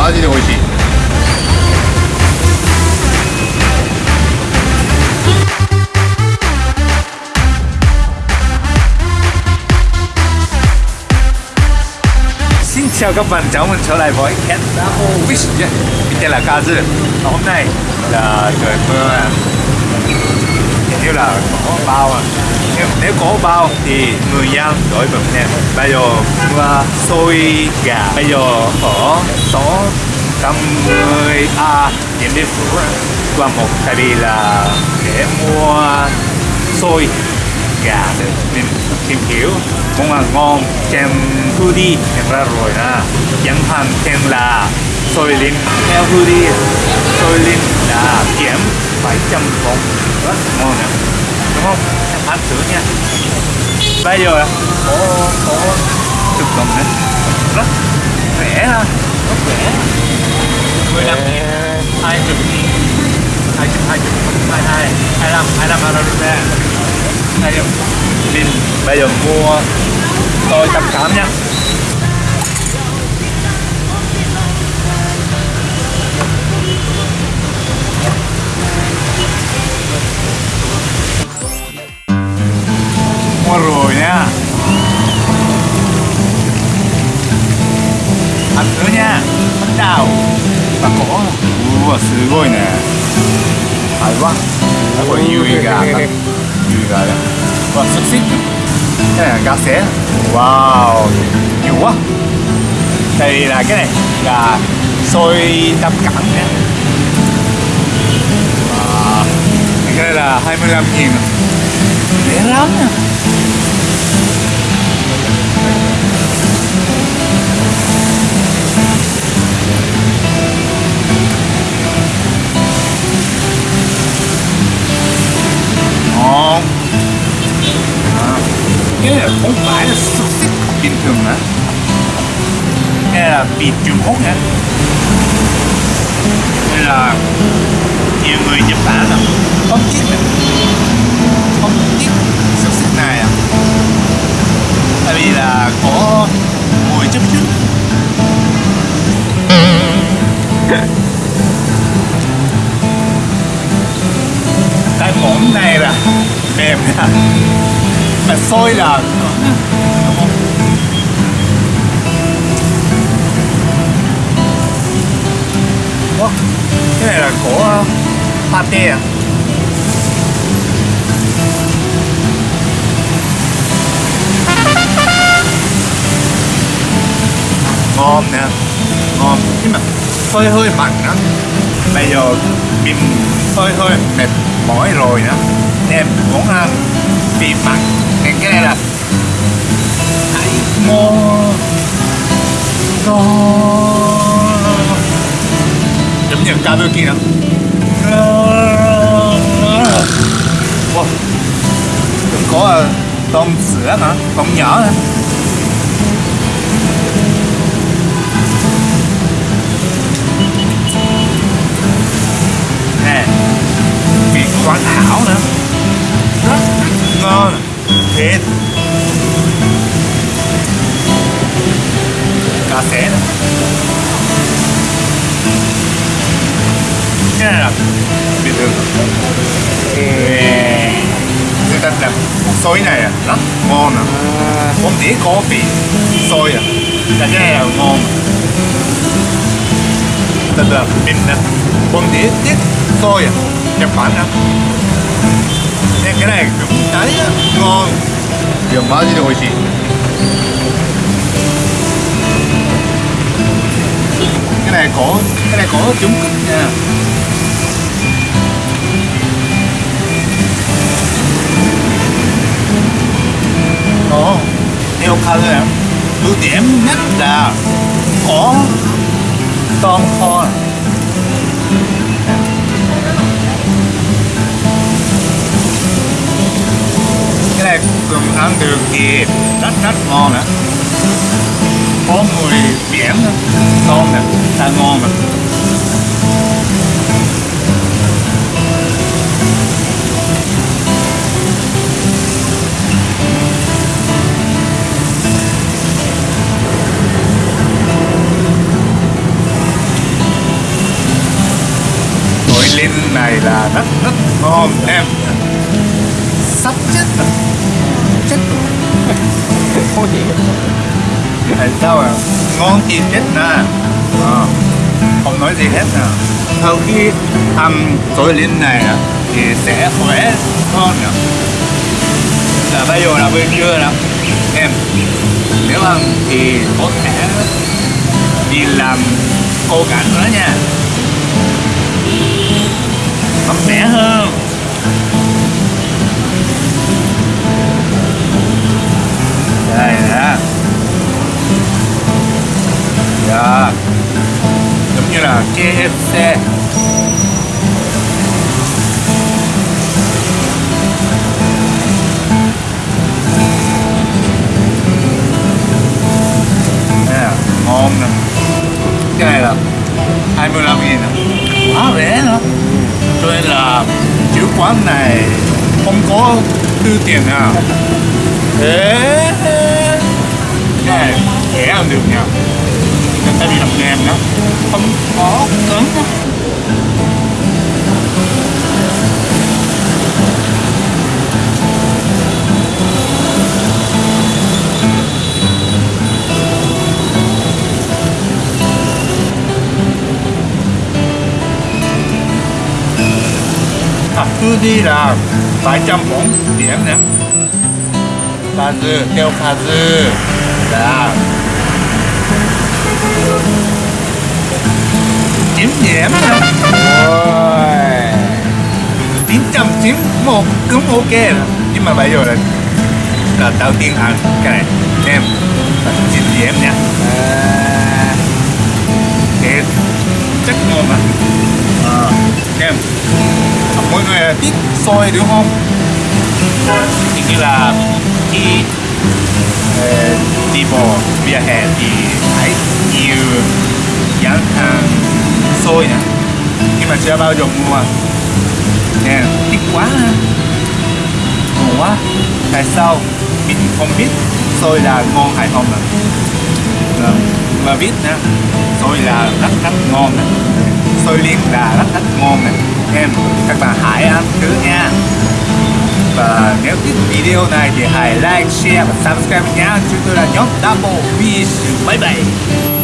マジで美味しい Xin chào các bạn, chào mừng trở lại với Kentaho Wish nhé Mình tên là Kazu Và hôm nay là trời mưa à. Hình như là có bao à nếu, nếu có bao thì người dân đổi bụng nè Bây giờ mưa xôi gà Bây giờ ở số 80 A điểm biên phủ qua một tại vì là để mua xôi gà để mình tìm hiểu. Món ăn ngon trên đi. Em ra rồi nè chẳng hạn tên là xôi linh theo đi, xôi linh là kiếm 700 đồng rất ngon nè đúng không? Em ăn thử nha. Bây giờ có có thực phẩm nữa. Rất rẻ ha rất rẻ 15 nghìn 20 nghìn 20 20 22 25 25 euro rupee đây là mình bây giờ mua tôi tập cảm nha mua rồi nha ăn thử nha bắt đầu và có ua すごいね hay quá. Đấy, có nhiều gà thật nhiều gà đấy và xúc xích cái này là gà xé. Wow nhiều quá. Đây là cái này là xôi tâm cẳng nha cái này là 25 nghìn. Rẻ lắm nha cái này Trung Quốc nha đây là nhiều người Nhật Bản là không thích này. không thích xúc xích này à. Tại vì là có mùi chút trước, cái món này là mềm nha. Mà sôi là quá. Cái này là của ờ, pate à? Ngon nè, ngon. Nhưng mà hơi hơi mặn đó bây giờ mình hơi hơi mệt mỏi rồi đó em muốn ờ, ăn vị mặn. Nên cái này là hãy ngon ngon giống như cá kia wow. cũng có ờ, tôm sữa hả? Tôm nhỏ vị nữa rất ngon thịt cà xé nữa này là bình thường người ta làm xôi này là ngon à? Không chỉ coffee xôi à? Là cái này là ngon. Thật là bình là không chỉ tiết xôi à? Nhật Bản à cái này cũng thấy ngon. Điều mà gì rồi chị cái này có cái này có chống cực nha. Theo color em ưu điểm nhất là có con kho. Cái này cùng ăn được thì rất rất ngon nữa có mùi biển nữa ngon nè ta ngon mà Liên này là rất rất ngon em. Sắp chết rồi. Chết. Gì Tại sao à? Ngon thì chết nè. Ờ, Không nói gì hết nè Sau khi ăn sổi liên này thì sẽ khỏe hơn nè Là bây giờ là buổi trưa đó Em Nếu ăn thì có thể đi làm cô cảnh nữa nha mạnh mẽ hơn. Đây nè. Dạ. Giống như là KFC ngon nè. Cái này là 25 nghìn nè. Quá rẻ nữa cho nên là chủ quán này không có đưa tiền à thế cái này dễ ăn được nhỉ người ta đi làm nem đó, không có cứng thật tư đi là vài trăm bóng điểm nè pha dư theo pha dư. Là chín điểm nè Ôi. Chín trăm chín một cũng ok rồi. Nhưng mà bây giờ là là đầu tiên ăn cái này em chín điểm à, thì chắc ngon mà. À, em người là thích xôi đúng không? Thì như là khi ờ, đi bộ, vỉa hè thì thấy nhiều gian hàng sôi nè nhưng mà chưa bao giờ mua. Nè, thích quá ha. Ngon quá. Tại sao? Mình không biết. Sôi là ngon hay không nè vâng, mà biết nè sôi là rất rất ngon nè tôi liên là rất rất ngon này em các bạn hãy ăn thử nha và nếu thích video này thì hãy like, share và subscribe nhé. Chúng tôi là nhóm Double Fish. Bye bye.